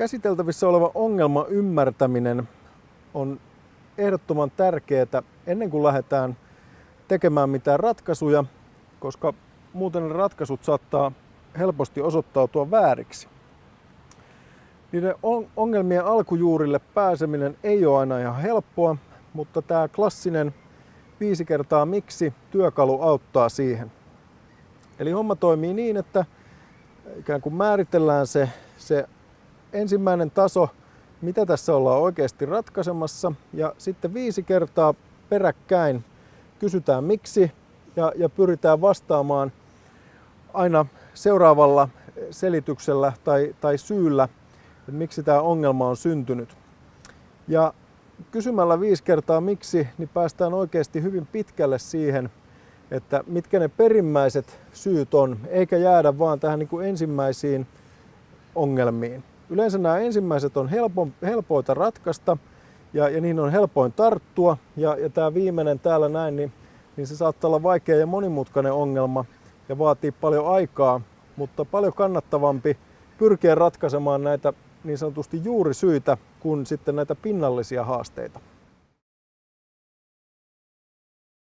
käsiteltävissä oleva ongelma ymmärtäminen on ehdottoman tärkeää ennen kuin lähdetään tekemään mitään ratkaisuja, koska muuten ratkaisut saattaa helposti osoittautua vääriksi. Niiden ongelmien alkujuurille pääseminen ei ole aina ihan helppoa, mutta tämä klassinen viisi kertaa miksi työkalu auttaa siihen. Eli homma toimii niin, että ikään kuin määritellään se, se ensimmäinen taso, mitä tässä ollaan oikeasti ratkaisemassa ja sitten viisi kertaa peräkkäin kysytään miksi ja, ja pyritään vastaamaan aina seuraavalla selityksellä tai, tai syyllä, että miksi tämä ongelma on syntynyt. Ja kysymällä viisi kertaa miksi, niin päästään oikeasti hyvin pitkälle siihen, että mitkä ne perimmäiset syyt on, eikä jäädä vaan tähän niin kuin ensimmäisiin ongelmiin. Yleensä nämä ensimmäiset on helpo, helpoita ratkaista ja, ja niihin on helpoin tarttua. Ja, ja tämä viimeinen täällä näin, niin, niin se saattaa olla vaikea ja monimutkainen ongelma ja vaatii paljon aikaa, mutta paljon kannattavampi pyrkiä ratkaisemaan näitä niin sanotusti juurisyitä kuin sitten näitä pinnallisia haasteita.